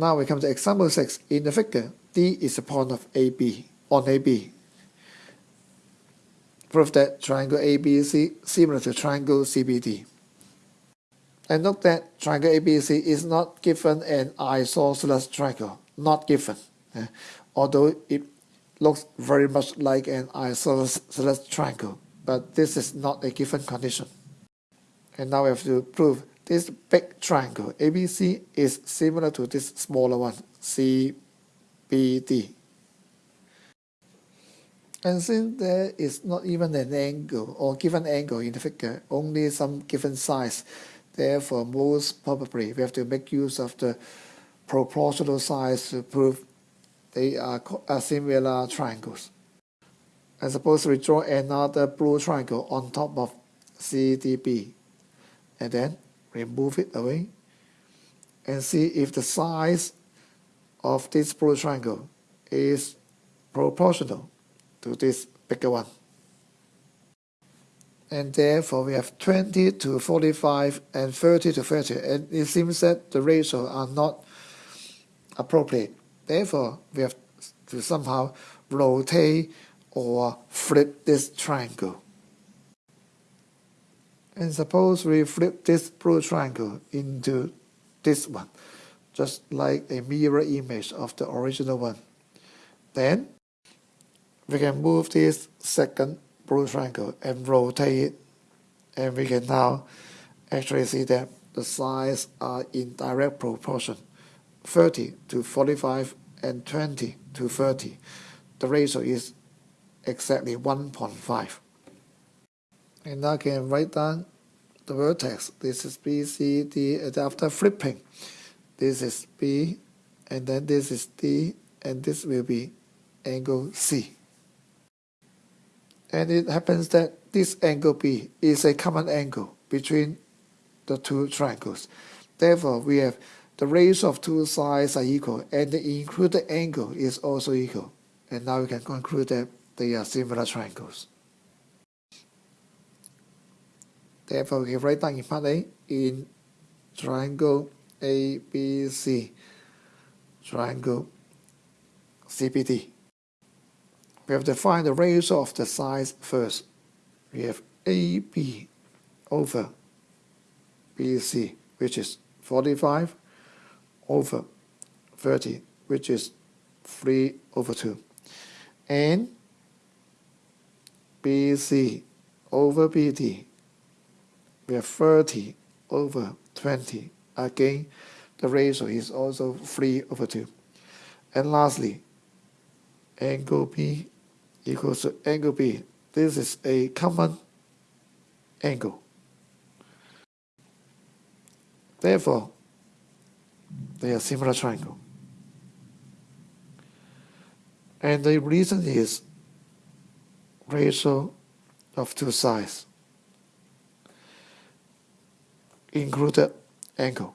Now we come to example 6. In the figure, D is a point of AB on AB. Prove that triangle ABC similar to triangle CBD. And note that triangle ABC is not given an isosceles triangle, not given. Uh, although it looks very much like an isosceles triangle, but this is not a given condition. And now we have to prove this big triangle ABC is similar to this smaller one, CBD. And since there is not even an angle or given angle in the figure, only some given size, Therefore, most probably we have to make use of the proportional size to prove they are similar triangles. And suppose we draw another blue triangle on top of CDB and then remove it away and see if the size of this blue triangle is proportional to this bigger one. And therefore we have 20 to 45 and 30 to 30 and it seems that the ratios are not appropriate. Therefore we have to somehow rotate or flip this triangle and suppose we flip this blue triangle into this one just like a mirror image of the original one. Then we can move this second blue triangle and rotate it. And we can now actually see that the sides are in direct proportion 30 to 45 and 20 to 30 the ratio is exactly 1.5 and I can write down the vertex this is B C D and after flipping this is B and then this is D and this will be angle C and it happens that this angle B is a common angle between the two triangles. Therefore, we have the ratio of two sides are equal and the included angle is also equal. And now we can conclude that they are similar triangles. Therefore, we can write down in part A eh? in triangle ABC, triangle CBD. We have to find the ratio of the sides first. We have AB over BC, which is 45 over 30, which is 3 over 2. And BC over BD, we have 30 over 20. Again, the ratio is also 3 over 2. And lastly, angle B equals to angle B. This is a common angle. Therefore, they are similar triangle. And the reason is ratio of two sides included angle.